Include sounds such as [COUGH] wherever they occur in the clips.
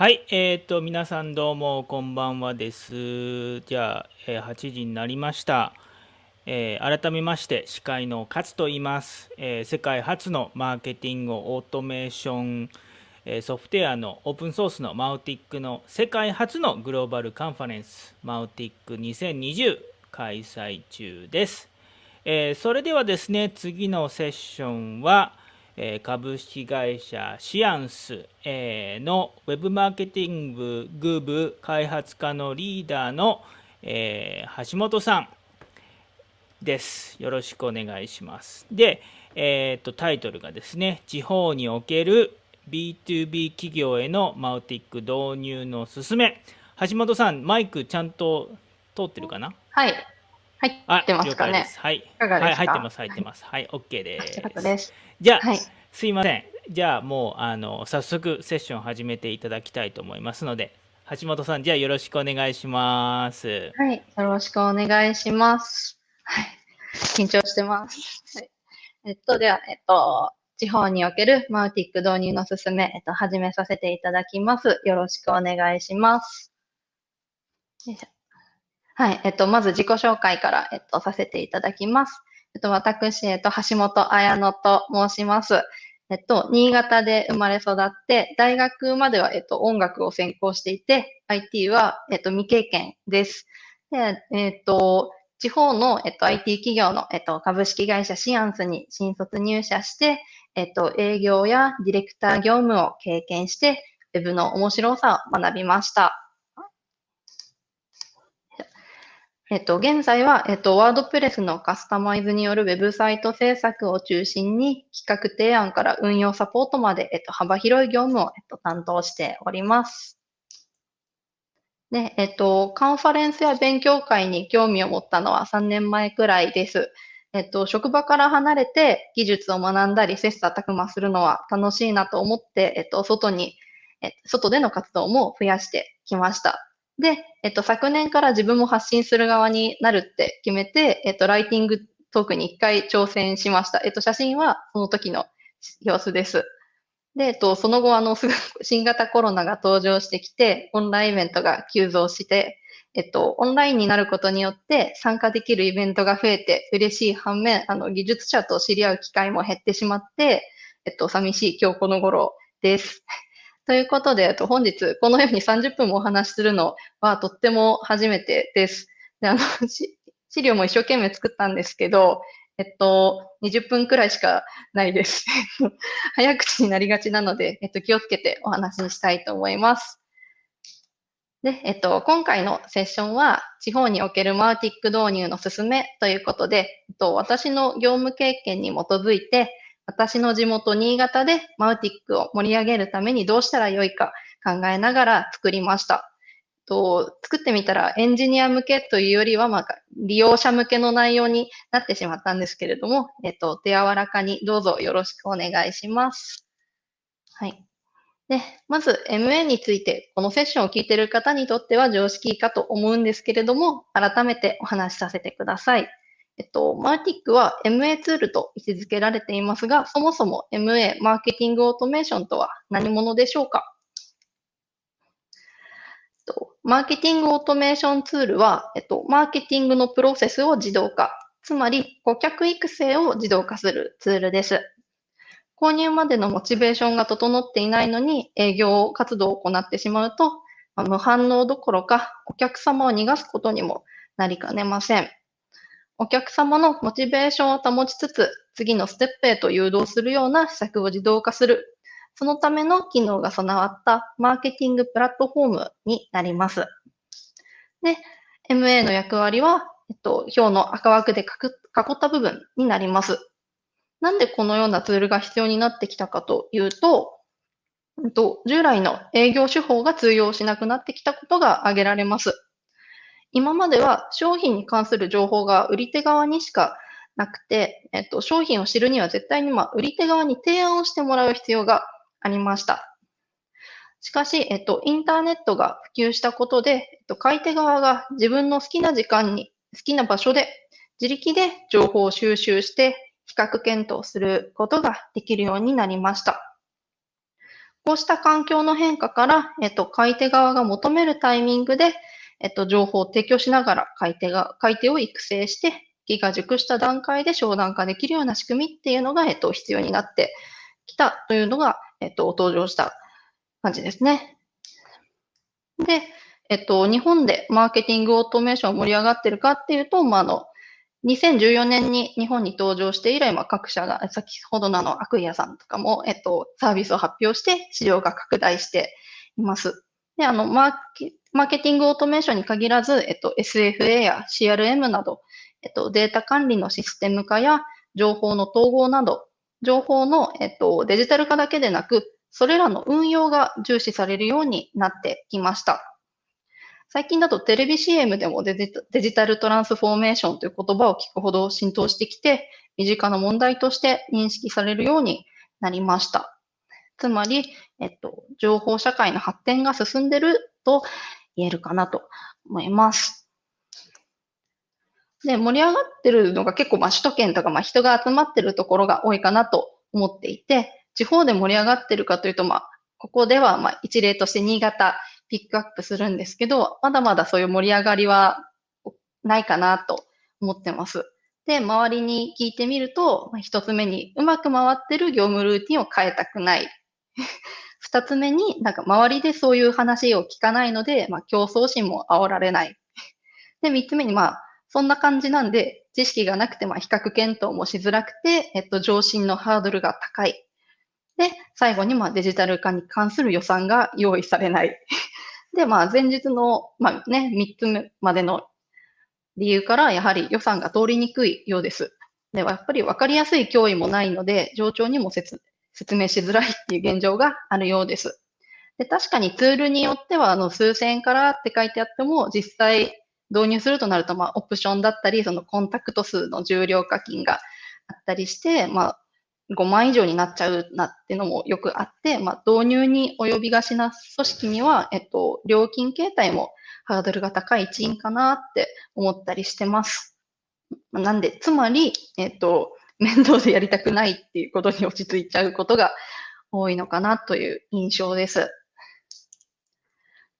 はい、えっ、ー、と、皆さんどうもこんばんはです。じゃあ、えー、8時になりました。えー、改めまして、司会の勝と言います、え世界初のマーケティングオートメーション、えソフトウェアのオープンソースのマウティックの世界初のグローバルカンファレンス、マウティック2020開催中です。えそれではですね、次のセッションは、株式会社シアンスのウェブマーケティング部開発課のリーダーの橋本さんです。よろしくお願いします。で、えー、とタイトルがですね、地方における B2B 企業へのマウティック導入の勧め。橋本さん、マイクちゃんと通ってるかな？はい。入ってますかね。はい。いかがですか、はい、入ってます、入ってます。はい、OK です。ですじゃあ、はい、すいません。じゃあ、もう、あの、早速セッション始めていただきたいと思いますので、橋本さん、じゃあよろしくお願いします。はい、よろしくお願いします。はい、緊張してます。はい、えっと、では、えっと、地方におけるマウティック導入の進め、えっと、始めさせていただきます。よろしくお願いします。はい。えっと、まず自己紹介から、えっと、させていただきます。えっと、私、えっと、橋本彩乃と申します。えっと、新潟で生まれ育って、大学までは、えっと、音楽を専攻していて、IT は、えっと、未経験です。で、えっと、地方の、えっと、IT 企業の、えっと、株式会社シアンスに新卒入社して、えっと、営業やディレクター業務を経験して、ウェブの面白さを学びました。えっと、現在は、えっと、ワードプレスのカスタマイズによるウェブサイト制作を中心に、企画提案から運用サポートまで、えっと、幅広い業務を、えっと、担当しております。で、えっと、カンファレンスや勉強会に興味を持ったのは3年前くらいです。えっと、職場から離れて技術を学んだり、切磋琢磨するのは楽しいなと思って、えっと、外に、え外での活動も増やしてきました。で、えっと、昨年から自分も発信する側になるって決めて、えっと、ライティングトークに一回挑戦しました。えっと、写真はその時の様子です。で、えっと、その後、あの、新型コロナが登場してきて、オンラインイベントが急増して、えっと、オンラインになることによって参加できるイベントが増えて嬉しい反面、あの、技術者と知り合う機会も減ってしまって、えっと、寂しい今日この頃です。ということで、と本日このように30分もお話しするのはとっても初めてです。であの [LAUGHS] 資料も一生懸命作ったんですけど、えっと、20分くらいしかないです。[LAUGHS] 早口になりがちなので、えっと、気をつけてお話にしたいと思います。で、えっと、今回のセッションは、地方におけるマーティック導入の進めということで、えっと、私の業務経験に基づいて、私の地元新潟でマウティックを盛り上げるためにどうしたらよいか考えながら作りました。と作ってみたらエンジニア向けというよりは、まあ、利用者向けの内容になってしまったんですけれども、えっと、手柔らかにどうぞよろしくお願いします。はい。で、まず MA について、このセッションを聞いている方にとっては常識かと思うんですけれども、改めてお話しさせてください。えっと、マーティックは MA ツールと位置づけられていますが、そもそも MA、マーケティングオートメーションとは何者でしょうか？マーケティングオートメーションツールは、えっと、マーケティングのプロセスを自動化、つまり顧客育成を自動化するツールです。購入までのモチベーションが整っていないのに営業活動を行ってしまうと、無反応どころかお客様を逃がすことにもなりかねません。お客様のモチベーションを保ちつつ、次のステップへと誘導するような施策を自動化する。そのための機能が備わったマーケティングプラットフォームになります。で、MA の役割は、えっと、表の赤枠で囲った部分になります。なんでこのようなツールが必要になってきたかというと、従来の営業手法が通用しなくなってきたことが挙げられます。今までは商品に関する情報が売り手側にしかなくて、えっと、商品を知るには絶対に、まあ、売り手側に提案をしてもらう必要がありました。しかし、えっと、インターネットが普及したことで、えっと、買い手側が自分の好きな時間に、好きな場所で、自力で情報を収集して、比較検討することができるようになりました。こうした環境の変化から、えっと、買い手側が求めるタイミングで、えっと、情報を提供しながら買い手が、買い手を育成して、機が熟した段階で商談化できるような仕組みっていうのが、えっと、必要になってきたというのが、えっと、登場した感じですね。で、えっと、日本でマーケティングオートメーション盛り上がってるかっていうと、まあ、あの、2014年に日本に登場して以来、まあ、各社が、先ほどのあの、アクイアさんとかも、えっと、サービスを発表して市場が拡大しています。で、あの、マーケ、マーケティングオートメーションに限らず、えっと、SFA や CRM など、えっと、データ管理のシステム化や情報の統合など、情報の、えっと、デジタル化だけでなく、それらの運用が重視されるようになってきました。最近だとテレビ CM でもデジタルトランスフォーメーションという言葉を聞くほど浸透してきて、身近な問題として認識されるようになりました。つまり、えっと、情報社会の発展が進んでると言えるかなと思います。で、盛り上がってるのが結構、まあ、首都圏とか、まあ、人が集まってるところが多いかなと思っていて、地方で盛り上がってるかというと、まあ、ここでは、まあ、一例として新潟ピックアップするんですけど、まだまだそういう盛り上がりはないかなと思ってます。で、周りに聞いてみると、一つ目にうまく回ってる業務ルーティンを変えたくない。二つ目になんか周りでそういう話を聞かないので、まあ、競争心も煽られない。で、三つ目にまあ、そんな感じなんで、知識がなくてまあ比較検討もしづらくて、えっと、上進のハードルが高い。で、最後にまあデジタル化に関する予算が用意されない。[LAUGHS] で、まあ、前日の、まあね、3つ目までの理由から、やはり予算が通りにくいようです。では、やっぱり分かりやすい脅威もないので、上長にも説説明しづらいっていう現状があるようです。で、確かにツールによっては、あの、数千円からって書いてあっても、実際導入するとなると、まあ、オプションだったり、そのコンタクト数の重量課金があったりして、まあ、5万以上になっちゃうなってのもよくあって、まあ、導入に及びがちな組織には、えっと、料金形態もハードルが高い一因かなって思ったりしてます。なんで、つまり、えっと、面倒でやりたくないっていうことに落ち着いちゃうことが多いのかなという印象です。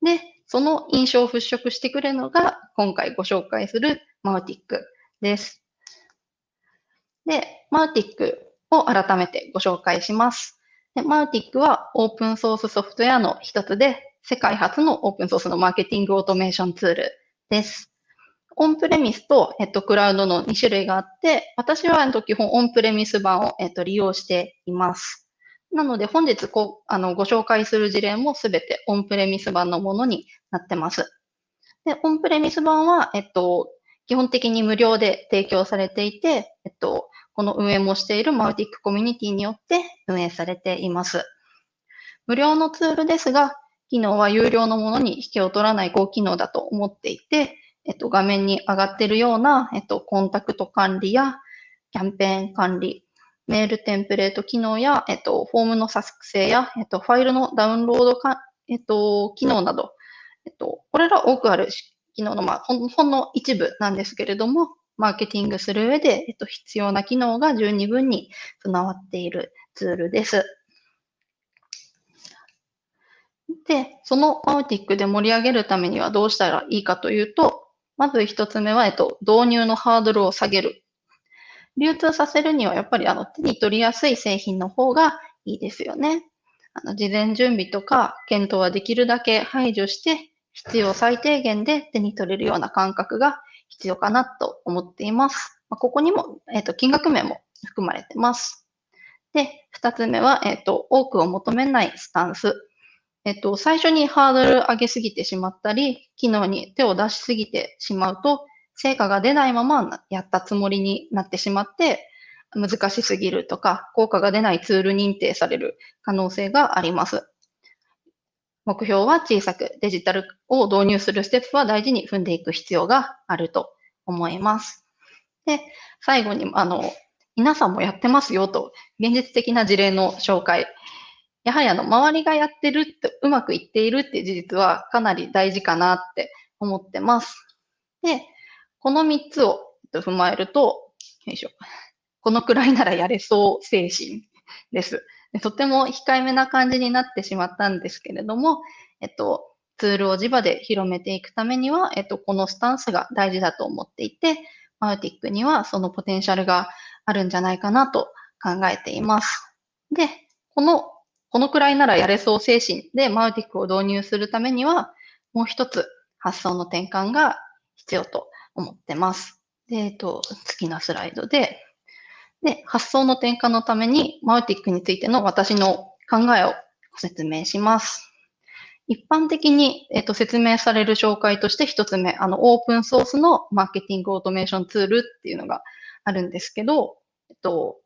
で、その印象を払拭してくれるのが、今回ご紹介するマウティックです。で、マウティックを改めてご紹介します。でマウティックはオープンソースソフトウェアの一つで、世界初のオープンソースのマーケティングオートメーションツールです。オンプレミスと、えっと、クラウドの2種類があって、私は、基本オンプレミス版を、えっと、利用しています。なので、本日こあのご紹介する事例もすべてオンプレミス版のものになってます。で、オンプレミス版は、えっと、基本的に無料で提供されていて、えっと、この運営もしているマウティックコミュニティによって運営されています。無料のツールですが、機能は有料のものに引けを取らない高機能だと思っていて、えっと、画面に上がっているような、えっと、コンタクト管理やキャンペーン管理、メールテンプレート機能や、えっと、フォームの作成や、えっと、ファイルのダウンロードか、えっと、機能など、えっと、これら多くある機能の、まあ、ほんの一部なんですけれども、マーケティングする上で、えっと、必要な機能が十二分に備わっているツールです。で、そのマウティックで盛り上げるためにはどうしたらいいかというと、まず一つ目は、えっと、導入のハードルを下げる。流通させるにはやっぱりあの手に取りやすい製品の方がいいですよね。あの事前準備とか検討はできるだけ排除して必要最低限で手に取れるような感覚が必要かなと思っています。まあ、ここにも、えっ、と、金額面も含まれてます。で、二つ目は、えっ、と、多くを求めないスタンス。えっ、と、最初にハードル上げすぎてしまったり、機能に手を出しすぎてしまうと、成果が出ないままやったつもりになってしまって、難しすぎるとか、効果が出ないツール認定される可能性があります。目標は小さく、デジタルを導入するステップは大事に踏んでいく必要があると思います。で、最後に、あの、皆さんもやってますよと、現実的な事例の紹介。やはりあの、周りがやってるって、うまくいっているっていう事実はかなり大事かなって思ってます。で、この3つを踏まえると、よいしょ。このくらいならやれそう精神です。とても控えめな感じになってしまったんですけれども、えっと、ツールを地場で広めていくためには、えっと、このスタンスが大事だと思っていて、マウティックにはそのポテンシャルがあるんじゃないかなと考えています。で、この、このくらいならやれそう精神でマウティックを導入するためには、もう一つ発想の転換が必要と思ってます。で、えっと、次のスライドで、で、発想の転換のためにマウティックについての私の考えをご説明します。一般的に、えっと、説明される紹介として一つ目、あの、オープンソースのマーケティングオートメーションツールっていうのがあるんですけど、えっと、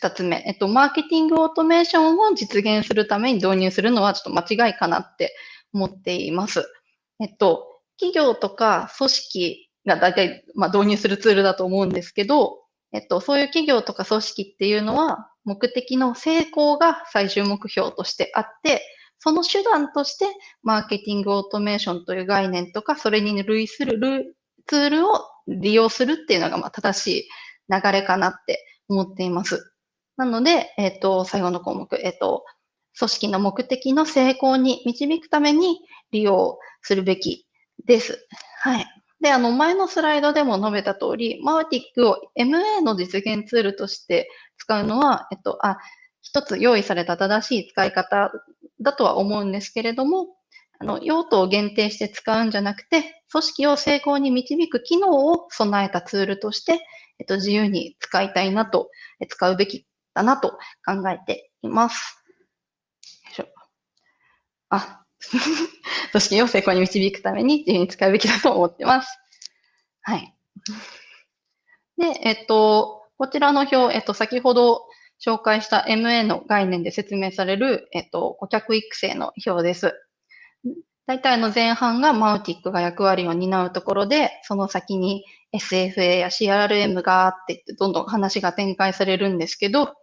二つ目、えっと、マーケティングオートメーションを実現するために導入するのはちょっと間違いかなって思っています。えっと、企業とか組織が大体、まあ、導入するツールだと思うんですけど、えっと、そういう企業とか組織っていうのは、目的の成功が最終目標としてあって、その手段として、マーケティングオートメーションという概念とか、それに類するツールを利用するっていうのが、まあ、正しい流れかなって思っています。なので、えっ、ー、と、最後の項目、えっ、ー、と、組織の目的の成功に導くために利用するべきです。はい。で、あの、前のスライドでも述べた通り、マーティックを MA の実現ツールとして使うのは、えっと、あ、一つ用意された正しい使い方だとは思うんですけれども、あの、用途を限定して使うんじゃなくて、組織を成功に導く機能を備えたツールとして、えっと、自由に使いたいなと、使うべきだなと考えています。あ、[LAUGHS] 組織を成功に導くために自由に使うべきだと思ってます。はい。で、えっと、こちらの表、えっと、先ほど紹介した MA の概念で説明される、えっと、顧客育成の表です。大体の前半がマウティックが役割を担うところで、その先に SFA や CRM があってどんどん話が展開されるんですけど、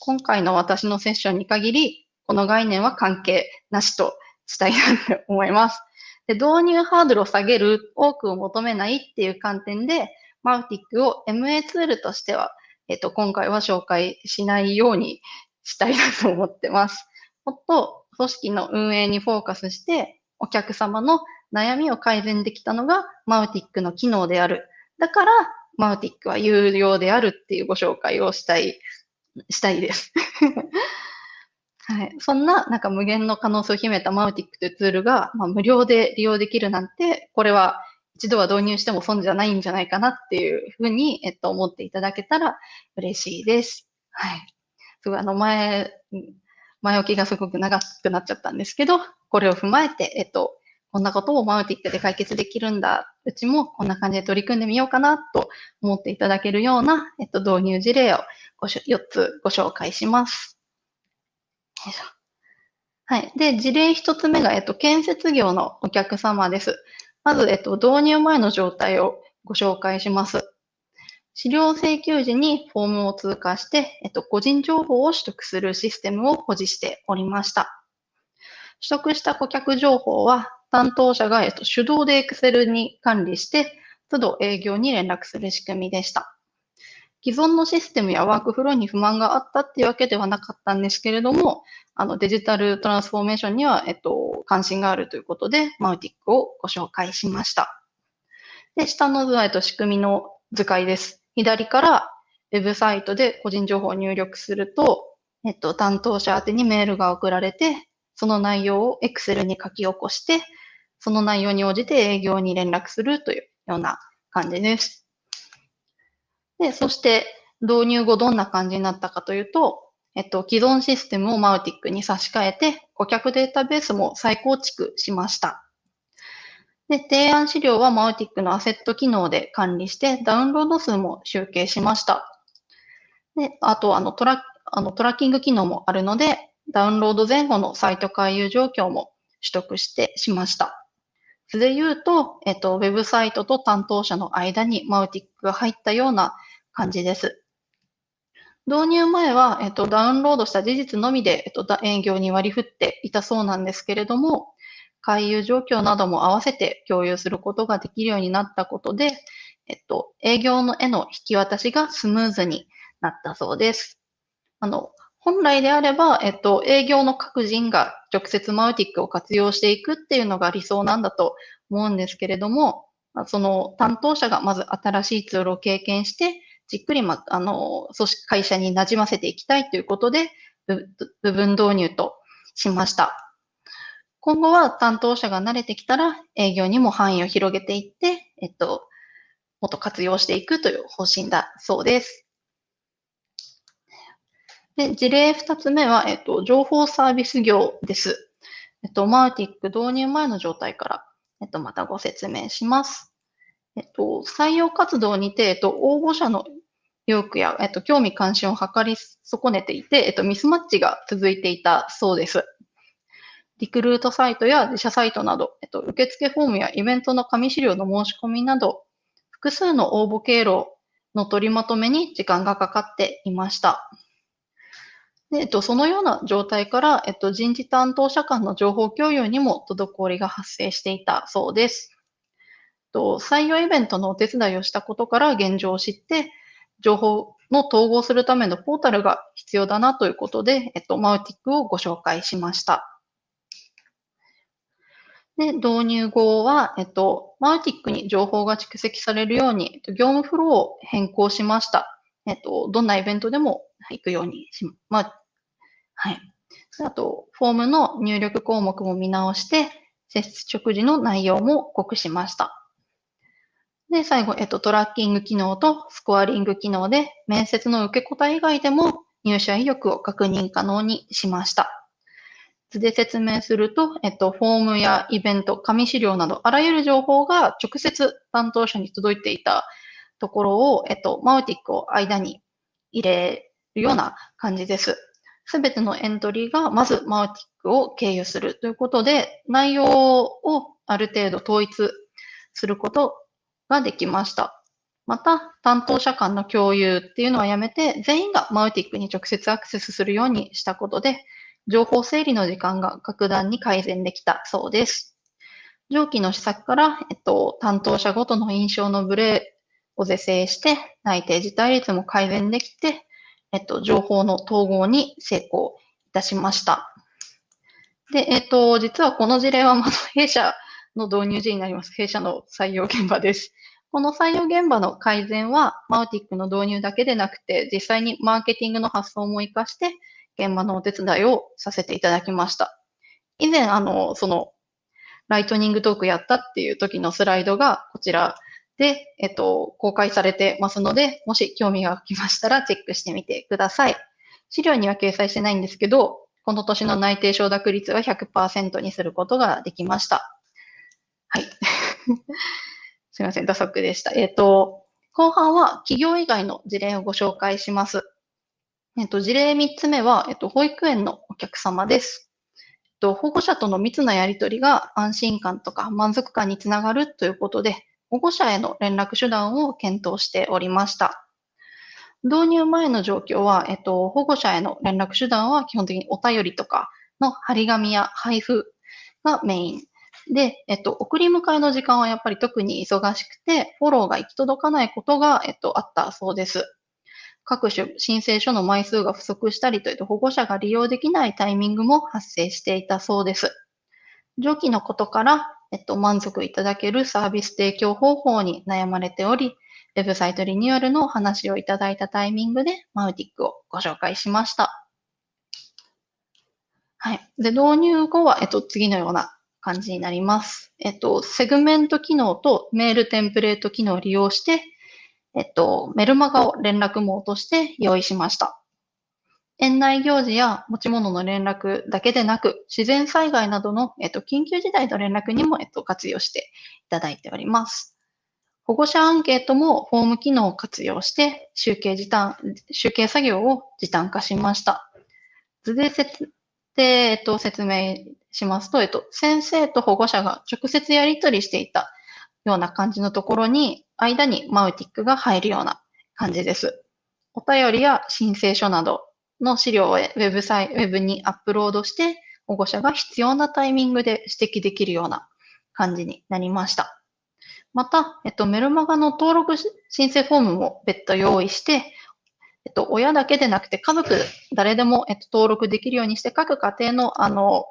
今回の私のセッションに限り、この概念は関係なしとしたいなと思います。で導入ハードルを下げる、多くを求めないっていう観点で、マウティックを MA ツールとしてはえっと、今回は紹介しないようにしたいなと思ってます。もっと組織の運営にフォーカスして、お客様の悩みを改善できたのがマウティックの機能である。だから、マウティックは有料であるっていうご紹介をしたい、したいです。[LAUGHS] はい。そんな、なんか無限の可能性を秘めたマウティックというツールが、まあ、無料で利用できるなんて、これは一度は導入しても損じゃないんじゃないかなっていうふうに、えっと、思っていただけたら嬉しいです。はい。すごい、あの、前、前置きがすごく長くなっちゃったんですけど、これを踏まえて、えっと、こんなことをマウティックで解決できるんだ。うちもこんな感じで取り組んでみようかなと思っていただけるような、えっと、導入事例をごし4つご紹介します。よいしょはい。で、事例1つ目が、えっと、建設業のお客様です。まず、えっと、導入前の状態をご紹介します。資料請求時にフォームを通過して、えっと、個人情報を取得するシステムを保持しておりました。取得した顧客情報は、担当者が、えっと、手動で Excel に管理して、都度営業に連絡する仕組みでした。既存のシステムやワークフローに不満があったっていうわけではなかったんですけれども、あのデジタルトランスフォーメーションには、えっと、関心があるということで、マウティックをご紹介しました。で、下の図は、えっと、仕組みの図解です。左からウェブサイトで個人情報を入力すると、えっと、担当者宛にメールが送られて、その内容を Excel に書き起こして、その内容に応じて営業に連絡するというような感じです。で、そして導入後どんな感じになったかというと、えっと、既存システムをマウティックに差し替えて、顧客データベースも再構築しました。で、提案資料はマウティックのアセット機能で管理して、ダウンロード数も集計しました。で、あと、あの、トラあのトラッキング機能もあるので、ダウンロード前後のサイト回遊状況も取得してしました。図で言うと、えっと、ウェブサイトと担当者の間にマウティックが入ったような感じです。導入前は、えっと、ダウンロードした事実のみで、えっと、営業に割り振っていたそうなんですけれども、回遊状況なども合わせて共有することができるようになったことで、えっと、営業のへの引き渡しがスムーズになったそうです。あの、本来であれば、えっと、営業の各人が直接マウティックを活用していくっていうのが理想なんだと思うんですけれども、その担当者がまず新しいツールを経験して、じっくり、ま、あの、組織、会社に馴染ませていきたいということで、部分導入としました。今後は担当者が慣れてきたら営業にも範囲を広げていって、えっと、もっと活用していくという方針だそうです。で、事例2つ目は、えっと、情報サービス業です。えっと、マーティック導入前の状態から、えっと、またご説明します。えっと、採用活動にて、えっと、応募者の意欲や、えっと、興味関心を図り損ねていて、えっと、ミスマッチが続いていたそうです。リクルートサイトや自社サイトなど、えっと、受付フォームやイベントの紙資料の申し込みなど、複数の応募経路の取りまとめに時間がかかっていました。で、えっと、そのような状態から、えっと、人事担当者間の情報共有にも滞りが発生していたそうです。と採用イベントのお手伝いをしたことから現状を知って、情報の統合するためのポータルが必要だなということで、えっと、マウティックをご紹介しました。で、導入後は、えっと、マウティックに情報が蓄積されるように、業務フローを変更しました。えっと、どんなイベントでも行くようにし、まあ、はい。あと、フォームの入力項目も見直して、接触時の内容も濃くしました。で、最後、えっと、トラッキング機能とスコアリング機能で、面接の受け答え以外でも入社意欲を確認可能にしました。図で説明すると、えっと、フォームやイベント、紙資料など、あらゆる情報が直接担当者に届いていたところを、えっと、マウティックを間に入れるような感じです。すべてのエントリーがまずマウティックを経由するということで、内容をある程度統一することができました。また、担当者間の共有っていうのはやめて、全員がマウティックに直接アクセスするようにしたことで、情報整理の時間が格段に改善できたそうです。上記の施策から、えっと、担当者ごとの印象のブレを是正して、内定辞退率も改善できて、えっと、情報の統合に成功いたしました。で、えっと、実はこの事例はまだ弊社の導入時になります。弊社の採用現場です。この採用現場の改善は、マウティックの導入だけでなくて、実際にマーケティングの発想も活かして、現場のお手伝いをさせていただきました。以前、あの、その、ライトニングトークやったっていう時のスライドがこちらで、えっと、公開されてますので、もし興味が湧きましたらチェックしてみてください。資料には掲載してないんですけど、この年の内定承諾率は100%にすることができました。はい。[LAUGHS] すいません、打足でした。えっ、と、後半は企業以外の事例をご紹介します。えっ、と、事例3つ目は、えっ、と、保育園のお客様です。えっと、保護者との密なやりとりが安心感とか満足感につながるということで、保護者への連絡手段を検討しておりました。導入前の状況は、えっと、保護者への連絡手段は基本的にお便りとかの張り紙や配布がメイン。で、えっと、送り迎えの時間はやっぱり特に忙しくて、フォローが行き届かないことが、えっと、あったそうです。各種申請書の枚数が不足したりといった保護者が利用できないタイミングも発生していたそうです。上記のことから、えっと、満足いただけるサービス提供方法に悩まれており、ウェブサイトリニューアルのお話をいただいたタイミングで、マウティックをご紹介しました。はい。で、導入後は、えっと、次のような感じになります。えっと、セグメント機能とメールテンプレート機能を利用して、えっと、メルマガを連絡網として用意しました。園内行事や持ち物の連絡だけでなく、自然災害などの、えっと、緊急事態の連絡にも、えっと、活用していただいております。保護者アンケートもフォーム機能を活用して、集計時短、集計作業を時短化しました。図で説で、えっと、説明しますと、えっと、先生と保護者が直接やり取りしていたような感じのところに、間にマウティックが入るような感じです。お便りや申請書などの資料をウェブサイウェブにアップロードして、保護者が必要なタイミングで指摘できるような感じになりました。また、えっと、メルマガの登録申請フォームも別途用意して、えっと、親だけでなくて家族誰でも、えっと、登録できるようにして各家庭のあの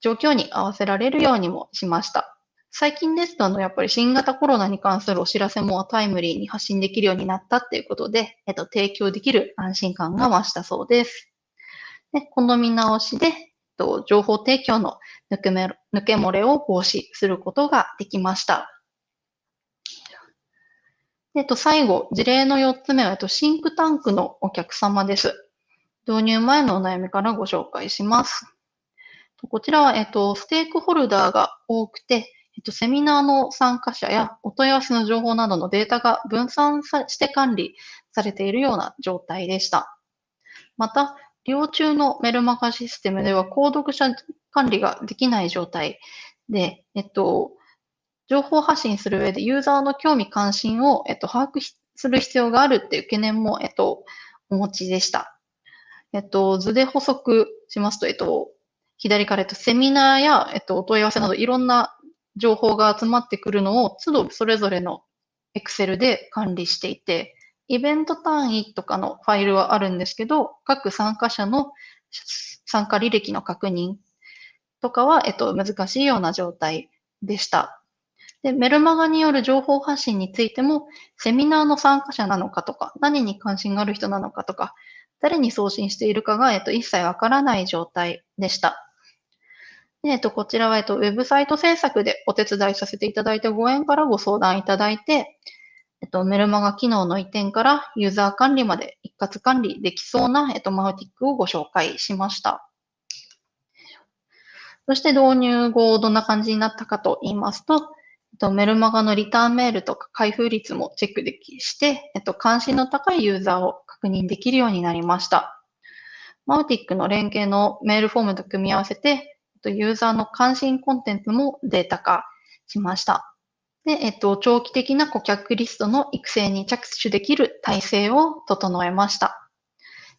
状況に合わせられるようにもしました。最近ですと、あの、やっぱり新型コロナに関するお知らせもタイムリーに発信できるようになったっていうことで、えっと、提供できる安心感が増したそうです。で、この見直しで、えっと、情報提供の抜け抜け漏れを防止することができました。えっと、最後、事例の4つ目は、えっと、シンクタンクのお客様です。導入前のお悩みからご紹介します。こちらは、えっと、ステークホルダーが多くて、えっと、セミナーの参加者やお問い合わせの情報などのデータが分散して管理されているような状態でした。また、利用中のメルマガシステムでは、購読者管理ができない状態で、えっと、情報発信する上でユーザーの興味関心を、えっと、把握する必要があるっていう懸念も、えっと、お持ちでした。えっと、図で補足しますと、えっと、左から、えっと、セミナーや、えっと、お問い合わせなどいろんな情報が集まってくるのを、都度それぞれの Excel で管理していて、イベント単位とかのファイルはあるんですけど、各参加者の参加履歴の確認とかは、えっと、難しいような状態でした。で、メルマガによる情報発信についても、セミナーの参加者なのかとか、何に関心がある人なのかとか、誰に送信しているかが、えっと、一切わからない状態でした。えっと、こちらは、えっと、ウェブサイト制作でお手伝いさせていただいたご縁からご相談いただいて、えっと、メルマガ機能の移転からユーザー管理まで一括管理できそうな、えっと、マウティックをご紹介しました。そして導入後どんな感じになったかと言いますと、えっと、メルマガのリターンメールとか開封率もチェックできして、えっと、関心の高いユーザーを確認できるようになりました。マウティックの連携のメールフォームと組み合わせて、とユーザーの関心コンテンツもデータ化しました。で、えっと、長期的な顧客リストの育成に着手できる体制を整えました。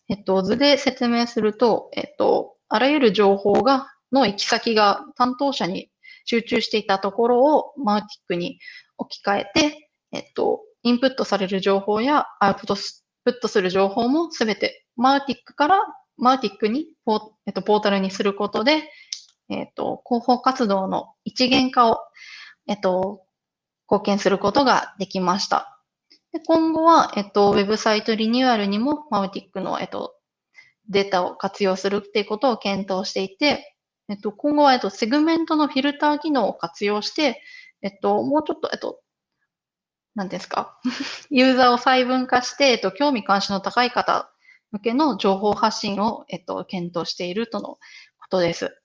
えっと、図で説明すると、えっと、あらゆる情報が、の行き先が担当者に集中していたところをマウティックに置き換えて、えっと、インプットされる情報やアウトプットする情報もすべてマウティックからマウティックにポ,、えっと、ポータルにすることで、えっ、と、広報活動の一元化を、えっ、と、貢献することができました。で今後は、えっ、と、ウェブサイトリニューアルにもマウティックの、えっ、と、データを活用するっていうことを検討していて、えっと、今後は、えっと、セグメントのフィルター機能を活用して、えっと、もうちょっと、えっと、何ですか？[LAUGHS] ユーザーを細分化して、えっと、興味関心の高い方向けの情報発信を、えっと、検討しているとのことです。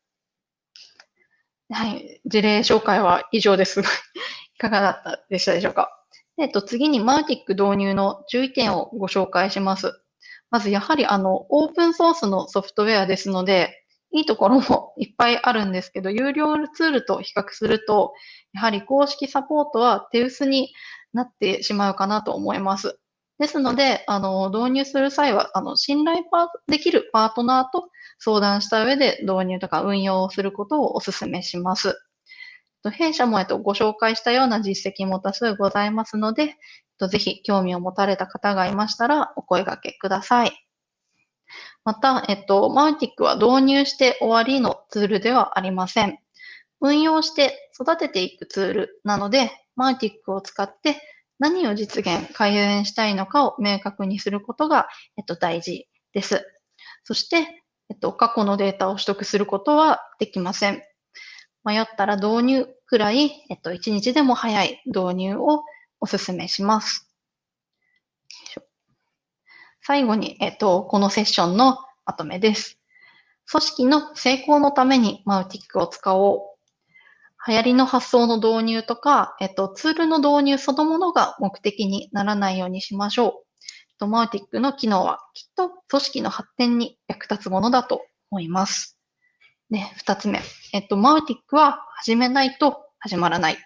はい。事例紹介は以上です。[LAUGHS] いかがだったでしたでしょうか？えっと、次にマーティック導入の注意点をご紹介します。まず、やはり、あの、オープンソースのソフトウェアですので、いいところもいっぱいあるんですけど、有料ツールと比較すると、やはり公式サポートは手薄になってしまうかなと思います。ですので、あの、導入する際は、あの、信頼できるパートナーと相談した上で導入とか運用をすることをお勧めします。弊社も、えっと、ご紹介したような実績も多数ございますので、ぜひ興味を持たれた方がいましたらお声掛けください。また、えっと、マウティックは導入して終わりのツールではありません。運用して育てていくツールなので、マウティックを使って何を実現、改善したいのかを明確にすることが、えっと、大事です。そして、えっと、過去のデータを取得することはできません。迷ったら導入くらい、えっと、1日でも早い導入をお勧めします。最後に、えっと、このセッションのまとめです。組織の成功のためにマウティックを使おう。流行りの発想の導入とか、えっと、ツールの導入そのものが目的にならないようにしましょう。と、マウティックの機能はきっと組織の発展に役立つものだと思います。で、二つ目。えっと、マウティックは始めないと始まらない。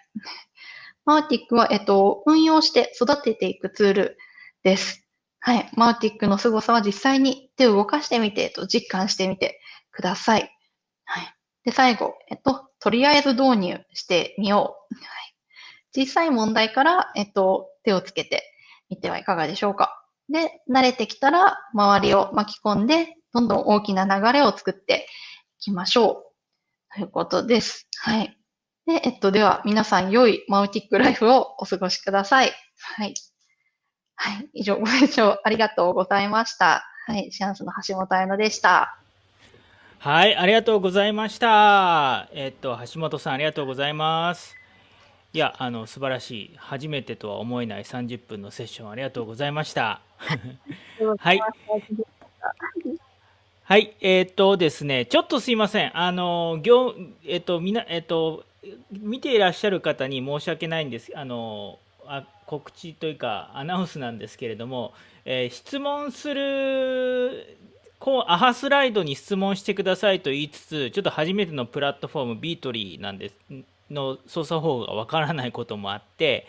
マウティックは、えっと、運用して育てていくツールです。はい。マウティックの凄さは実際に手を動かしてみて、と実感してみてください。はい。で、最後、えっと、とりあえず導入してみよう。はい。小さい問題から、えっと、手をつけてみてはいかがでしょうか。で、慣れてきたら周りを巻き込んで、どんどん大きな流れを作っていきましょう。ということです。はい。で、えっと、では皆さん良いマウティックライフをお過ごしください。はい。はい。以上、ご清聴ありがとうございました。はい。シャンスの橋本彩乃でした。はい、ありがとうございました。えっと、橋本さん、ありがとうございます。いや、あの、素晴らしい。初めてとは思えない30分のセッション、ありがとうございました。[LAUGHS] はい。はい、えっ、とですね、ちょっとすいません。あの、業、えっ、と、みな、えっ、と、見ていらっしゃる方に申し訳ないんです。あの、あ告知というかアナウンスなんですけれども、えー、質問するこうアハスライドに質問してくださいと言いつつちょっと初めてのプラットフォームビートリーなんですの操作方法がわからないこともあって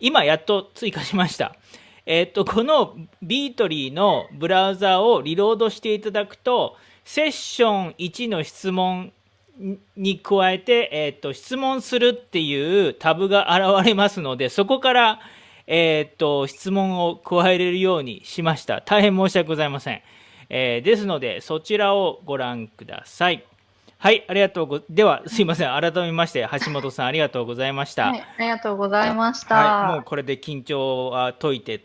今やっと追加しました。えっ、とこのビートリーのブラウザをリロードしていただくとセッション1の質問に加えて、えっ、と質問するっていうタブが現れますのでそこからえっ、と質問を加えれるようにしました。大変申し訳ございません。えー、ですので、そちらをご覧ください。はい、ありがとうご、では、すいません。改めまして、橋本さん、ありがとうございました。はい、ありがとうございました。はい、もうこれで緊張は解いて、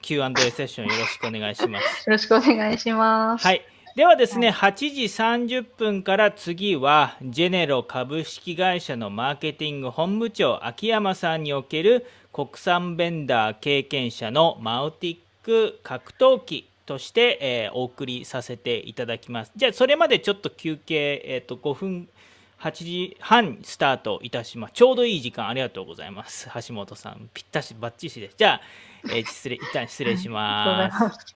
Q&A セッションよろしくお願いします。よろしくお願いします。はい。ではですね、8時30分から次は、ジェネロ株式会社のマーケティング本部長、秋山さんにおける国産ベンダー経験者のマウティック格闘技として、えー、お送りさせていただきます。じゃあ、それまでちょっと休憩、えっ、ー、と、5分、8時半スタートいたします。ちょうどいい時間ありがとうございます。橋本さん、ぴったし、ばっちしです。じゃあ、えー、失礼、一旦失礼します。[LAUGHS]